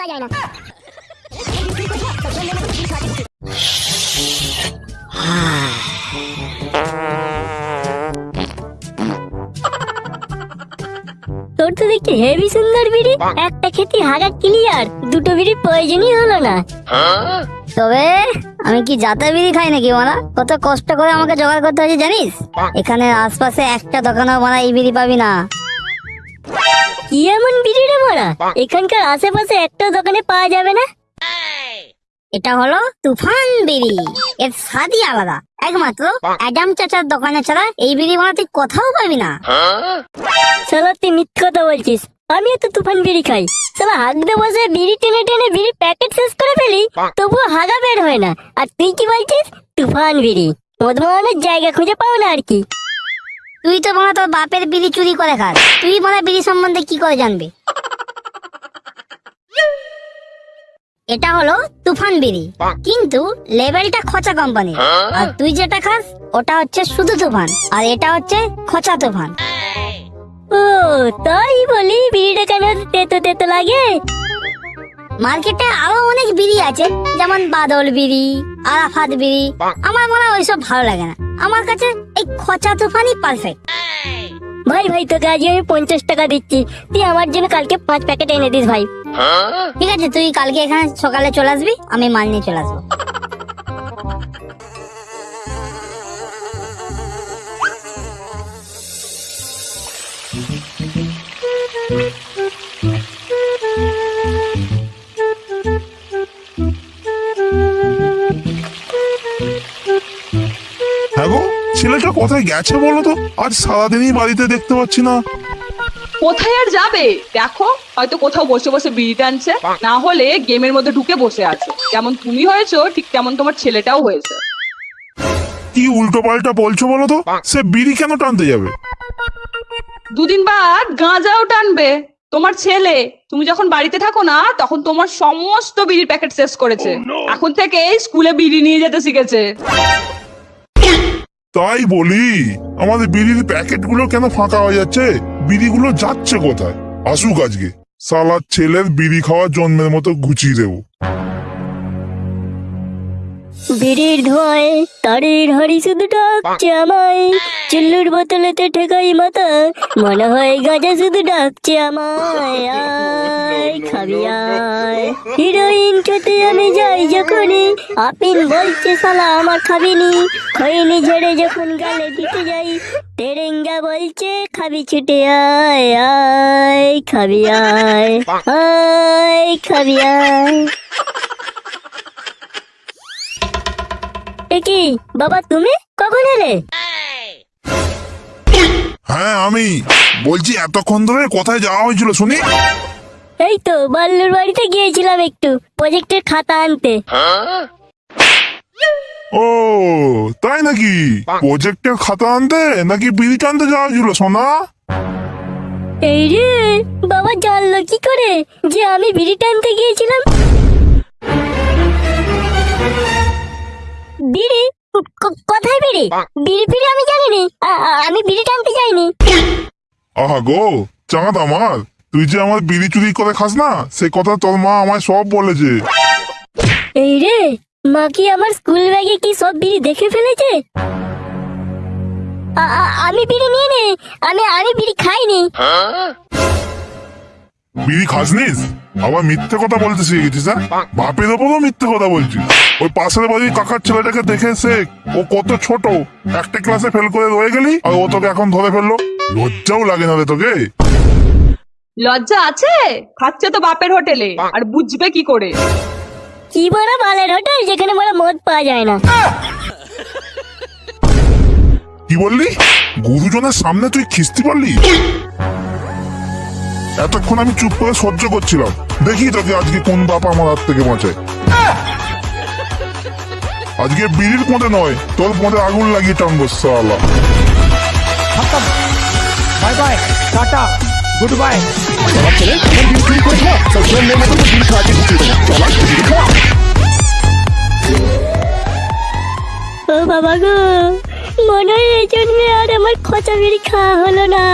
পাওয়া যায় না। তোর তো দেখছি হেভি সুন্দর বিড়ি। একটা খেতি হাগা ক্লিয়ার দুটো বিড়ি প্রয়োজনই হলো না। তবে আমি কি জাতা বিড়ি খাই নাকি মারা? কত কষ্ট করে আমাকে জোগাড় করতে হয়েছে জানিস? এখানে আশপাশে একটা দোকানও মারা এই বিড়ি পাবি না। কি এমন বিড়ি রে এখানকার আশেপাশে একটা দোকানে পাওয়া যাবে না? এটা হলো তুফান বিড়ি। এর স্বাদই আলাদা। একমাত্র অ্যাডাম চাচার দোকানে ছাড়া এই বিড়ি মারা তুই কোথাও পাবি না। শালা তুই মিথ্যে কথা বলছিস। আমিও তো তুফান বিড়ি খাই। শালা হাগতে বসে বিড়ি টেনে টেনে বিড়ি প্যাকেট শেষ করে ফেলি। তবুও হাগা বের হয় না। আর তুই কি বলছিস? তুফান বিড়ি। মদমানের জায়গা খুঁজে পাও না আর কি। তুই তো মনে তোর বাপের বিড়ি চুরি করে খাস। তুই মনে বিড়ি সম্বন্ধে কি করে জানবি? এটা হলো তুফান বিড়ি। কিন্তু লেভেলটা খচা কোম্পানি আর তুই যেটা খাস, ওটা হচ্ছে শুধু তুফান। আর এটা হচ্ছে খচা তুফান। ও, তাই বলি বিড়িটা কেন তেতো তেতো লাগে? মার্কেটে আরও অনেক বিড়ি আছে, যেমন বাদল বিড়ি, আরাফাত বিড়ি। আমার মনে হয় ওইসব ভালো লাগে না। আমার কাছে এই খচা তুফানই পারফেক্ট ভাই ভাই তোকে আজকে আমি পঞ্চাশ টাকা দিচ্ছি। তুই আমার জন্য কালকে পাঁচ প্যাকেট এনে দিস ভাই। ঠিক আছে তুই কালকে এখানে সকালে চলে আসবি আমি মাল নিয়ে চলে আসব। হ্যাঁ ছেলেটা কোথায় গেছে বলো তো? আজ সারাদিনই বাড়িতে দেখতে পাচ্ছি না। কোথায় আর যাবে? দেখো হয়তো কোথাও বসে বসে বিড়ি টানছে। না হলে গেমের মধ্যে ঢুকে বসে আছে। যেমন তুমি হয়েছো ঠিক তেমন তোমার ছেলেটাও হয়েছে। কি উল্টো পাল্টা বলছো বলো তো? সে বিড়ি কেন টানতে যাবে? দুদিন বাদ গাঁজাও টানবে। তোমার ছেলে তুমি যখন বাড়িতে থাকো না তখন তোমার সমস্ত বিড়ির প্যাকেট শেষ করেছে। এখন থেকে স্কুলে বিড়ি নিয়ে যেতে শিখেছে। তাই বলি, আমাদের বিড়ির প্যাকেটগুলো কেন ফাঁকা হয়ে যাচ্ছে? বিড়িগুলো যাচ্ছে কোথায়? আসুক আজকে। সালার ছেলের বিড়ি খাওয়ার জন্মের মতো গুছিয়ে দেবো। বিড়ির ধোঁয়ায় তারের হাড়ি শুধু ডাকছে আমায় চিল্লুর বোতলেতে ঠেকাই মাথা মনে হয় গাঁজা শুধু ডাকছে আমায় আয় খাবি আয় হিরোইন খেতে আমি যাই যখনই আপিল বলছে সালা আমার খাবিনি খৈনি ঝেড়ে যখন গালে দিতে যাই তেরেঙ্গা বলছে খাবি ছুটে আয় আয় খাবি আয় আয় খাবি আয় এ কি? বাবা তুমি? কখন এলে? হ্যাঁ আমি। বলছি এতক্ষণ ধরে কোথায় যাওয়া হয়েছিল শুনি? এই তো বাল্লুর বাড়িতে গিয়েছিলাম একটু প্রজেক্টের খাতা আনতে। ও তাই নাকি? প্রজেক্টের খাতা আনতে নাকি বিড়ি টানতে যাওয়া হয়েছিল সোনা? এই রে বাবা জানলো কি করে যে আমি বিড়ি টানতে গিয়েছিলাম? কোথায় বিড়ি? বিড়ি ফিড়ি আমি জানিনি। আমি বিড়ি টানতে যাইনি। আহা গো চাঁদ আমার তুই যে আমার বিড়ি চুরি করে খাস না সে কথা তোর মা আমায় সব বলেছে। এই রে মা কি আমার স্কুল ব্যাগে কি সব বিড়ি দেখে ফেলেছে? আমি বিড়ি নিয়ে নে আমি আমি বিড়ি খাইনি। বিড়ি খাসনিস? আবার মিথ্যে কথা বলতে শিখে গেছিস হ্যাঁ? বাপের ওপরও মিথ্যে কথা বলছিস। ওই পাশের বাড়ির কাকার ছেলেটাকে দেখে শেখ ও কত ছোট একটা ক্লাসে ফেল করে রয়ে গেলি আর ও তোকে এখন ধরে ফেলল। লজ্জাও লাগে না রে তোকে। লজ্জা আছে? খাচ্ছে তো বাপের হোটেলে আর বুঝবে কি করে? কি বড় বালের হোটেল যেখানে বড় মদ পাওয়া যায় না। কি বললি? গুরুজনের সামনে তুই খিস্তি পারলি এতক্ষণ আমি চুপ করে সহ্য করছিলাম। দেখি তোকে আজকে কোন বাপ আমার হাত থেকে বাঁচায়। আজকে বিড়ির পথে নয় তোর পথে আগুন লাগিয়ে টানবো সালা bye bye tata good bye. ও বাবা গো মনে হয় এই জন্যে আর আমার খোঁচা বিড়ি খাওয়া হলো না।